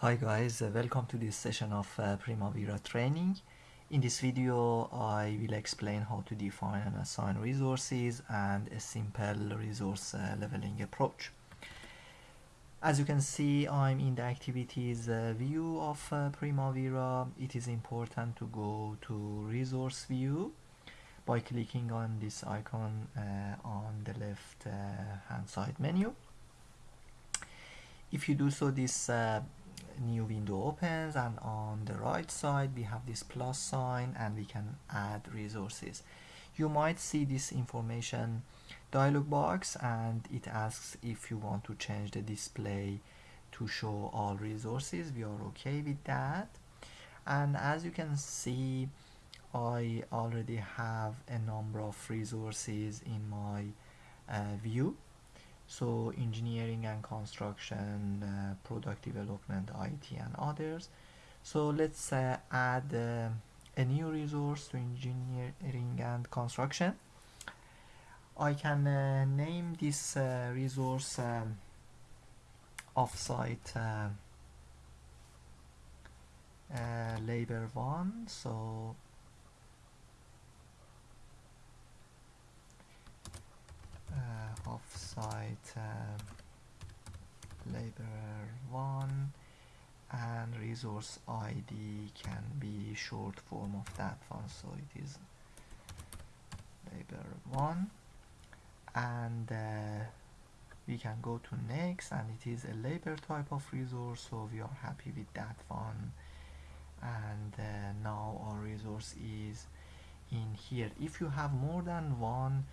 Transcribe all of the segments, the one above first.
Hi guys, uh, welcome to this session of uh, Primavera training. In this video I will explain how to define and assign resources and a simple resource uh, leveling approach. As you can see I'm in the activities uh, view of uh, Primavera. It is important to go to resource view by clicking on this icon uh, on the left hand side menu. If you do so this new window opens and on the right side we have this plus sign and we can add resources. You might see this information dialog box and it asks if you want to change the display to show all resources. We are okay with that. And as you can see I already have a number of resources in my uh, view so engineering and construction uh, product development IT and others. So let's uh, add uh, a new resource to engineering and construction. I can uh, name this uh, resource um, offsite uh, labor one so offsite uh, laborer 1 and resource ID can be short form of that one. So it is labor 1 and uh, we can go to next and it is a labor type of resource so we are happy with that one. And uh, now our resource is in here. If you have more than one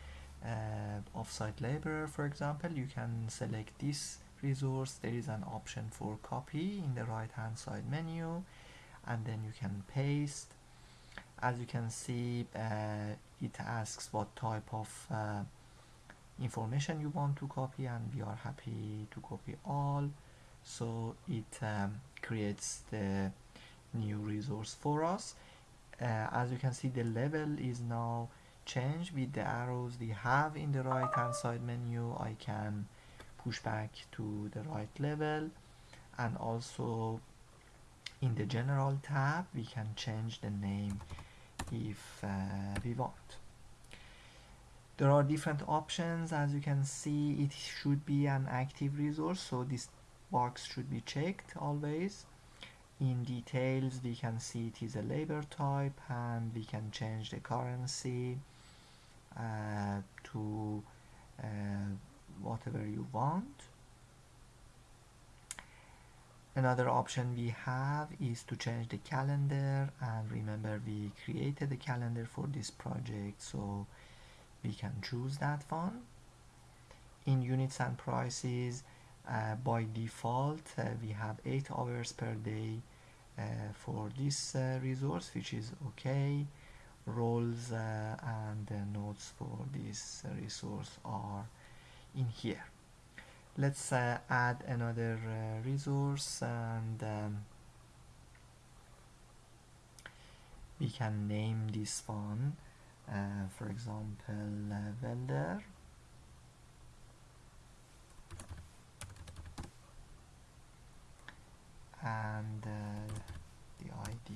uh, offsite laborer for example you can select this resource. There is an option for copy in the right hand side menu and then you can paste. As you can see uh, it asks what type of uh, information you want to copy and we are happy to copy all. So it um, creates the new resource for us. Uh, as you can see the level is now change with the arrows we have in the right hand side menu I can push back to the right level. And also in the general tab we can change the name if uh, we want. There are different options. As you can see it should be an active resource so this box should be checked always. In details we can see it is a labor type and we can change the currency to uh, whatever you want. Another option we have is to change the calendar and remember we created the calendar for this project so we can choose that one. In units and prices uh, by default uh, we have 8 hours per day uh, for this uh, resource which is okay roles uh, and the notes for this resource are in here. Let's uh, add another uh, resource and um, we can name this one uh, for example uh, welder. And uh, the ID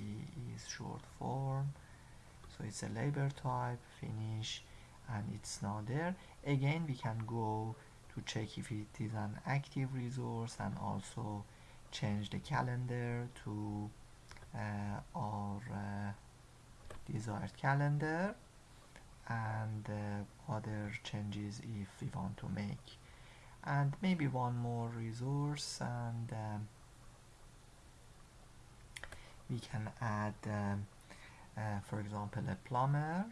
is short form so it's a labor type finish and it's not there. Again we can go to check if it is an active resource and also change the calendar to uh, our uh, desired calendar. And uh, other changes if we want to make. And maybe one more resource and um, we can add um, uh, for example a plumber.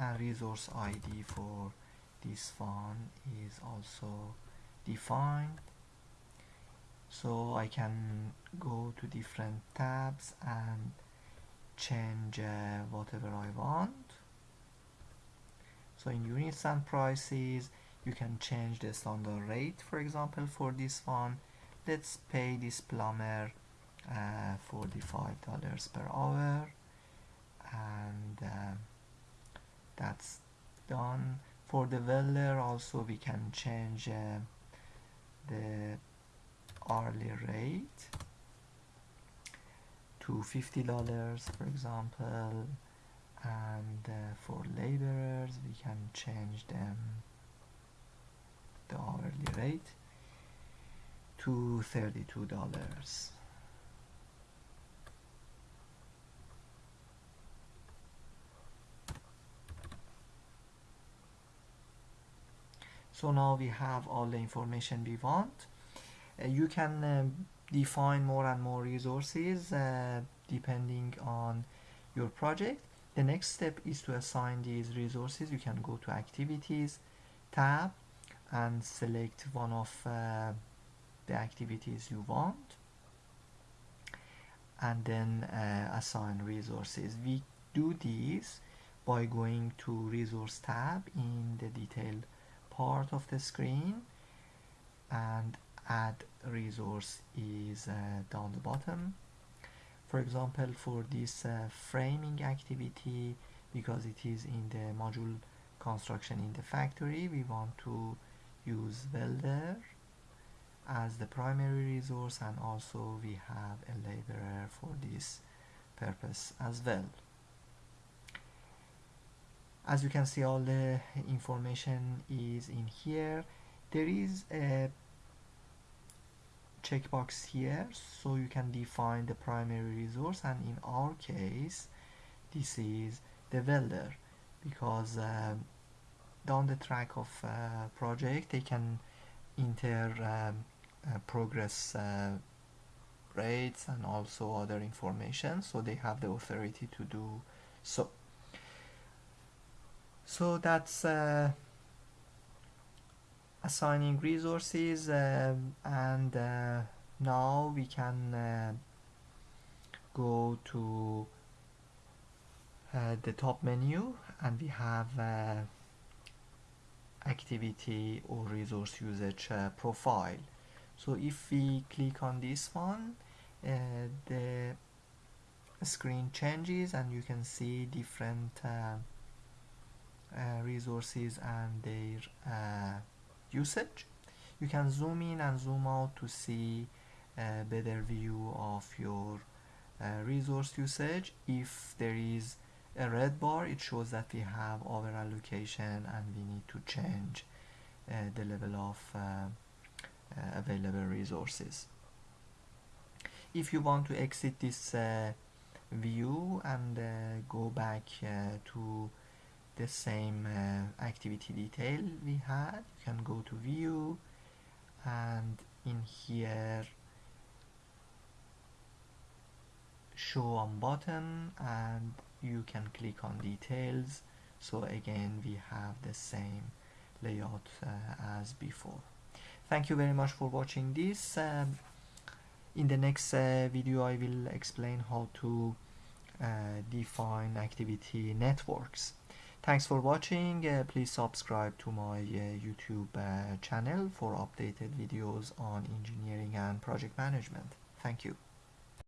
A resource ID for this one is also defined. So I can go to different tabs and change uh, whatever I want. So in units and prices you can change the standard rate for example for this one. Let's pay this plumber uh, $45 per hour. And uh, that's done. For the welder also we can change uh, the hourly rate to $50 for example. And uh, for laborers we can change them the hourly rate to $32 so now we have all the information we want. Uh, you can um, define more and more resources uh, depending on your project. The next step is to assign these resources. You can go to activities tab and select one of uh, the activities you want. And then uh, assign resources. We do this by going to resource tab in the detailed part of the screen. And add resource is uh, down the bottom. For example for this uh, framing activity because it is in the module construction in the factory we want to use welder as the primary resource and also we have a laborer for this purpose as well. As you can see all the information is in here. There is a checkbox here so you can define the primary resource and in our case this is the welder because uh, down the track of uh, project they can enter um, uh, progress uh, rates and also other information so they have the authority to do so. So that's uh, assigning resources uh, and uh, now we can uh, go to the top menu and we have activity or resource usage uh, profile. So if we click on this one uh, the screen changes and you can see different uh, uh, resources and their usage. You can zoom in and zoom out to see a better view of your uh, resource usage. If there is a red bar it shows that we have over allocation and we need to change uh, the level of uh, uh available resources. If you want to exit this uh, view and uh, go back to the same uh, activity detail we had you can go to view and in here show on bottom and you can click on details so again we have the same layout uh, as before thank you very much for watching this um, in the next uh, video I will explain how to uh, define activity networks Thanks for watching. Uh, please subscribe to my uh, YouTube uh, channel for updated videos on engineering and project management. Thank you.